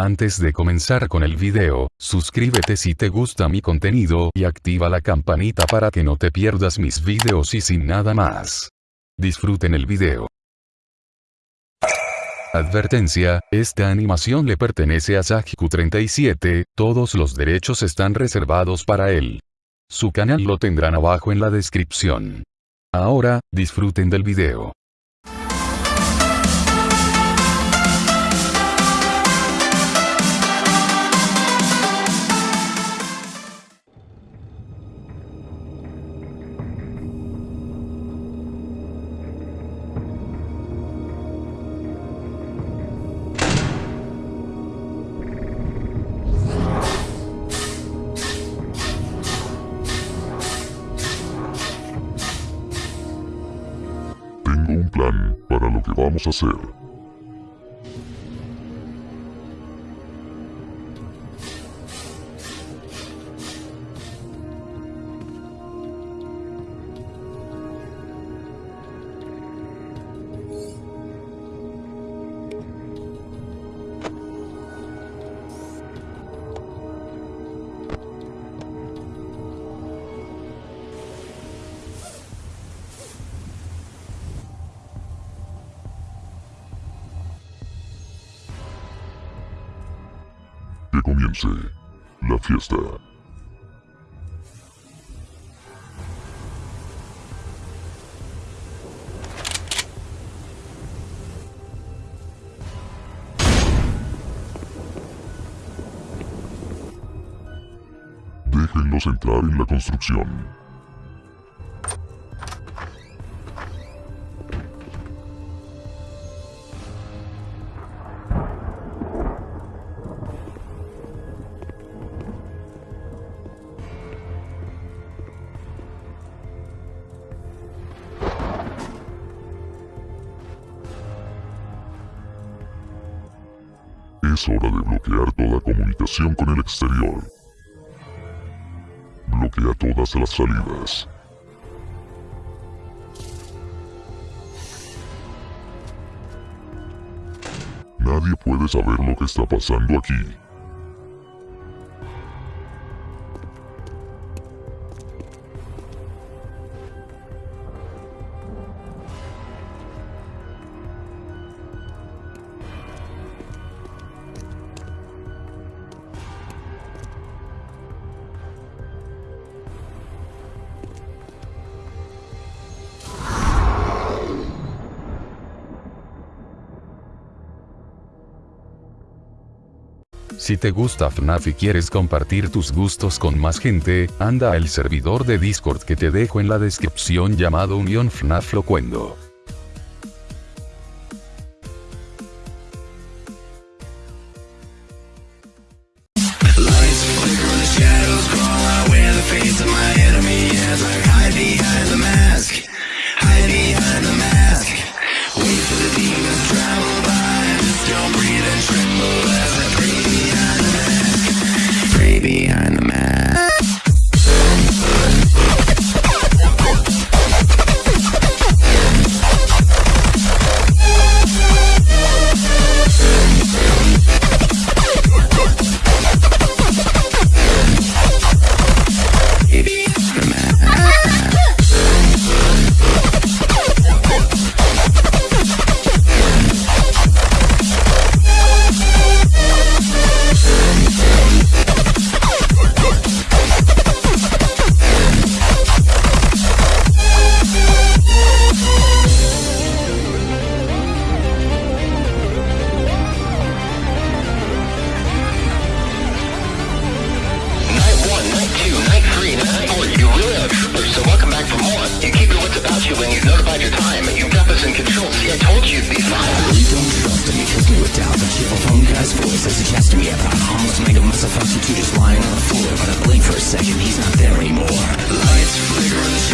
Antes de comenzar con el video, suscríbete si te gusta mi contenido y activa la campanita para que no te pierdas mis videos y sin nada más. Disfruten el video. Advertencia, esta animación le pertenece a Sajiku37, todos los derechos están reservados para él. Su canal lo tendrán abajo en la descripción. Ahora, disfruten del video. Para lo que vamos a hacer. Comience la fiesta. Déjenlos entrar en la construcción. Es hora de bloquear toda comunicación con el exterior. Bloquea todas las salidas. Nadie puede saber lo que está pasando aquí. Si te gusta FNAF y quieres compartir tus gustos con más gente, anda al servidor de Discord que te dejo en la descripción llamado Unión FNAF Locuendo. About you when you've notified your time. You've got this in control. See, I told you you'd be fine. You don't trust he kills me with doubt The cheerful phone guy's voice as he to me about harmless mega muscle two just lying on the floor But I blink for a second, he's not there anymore Lights flicker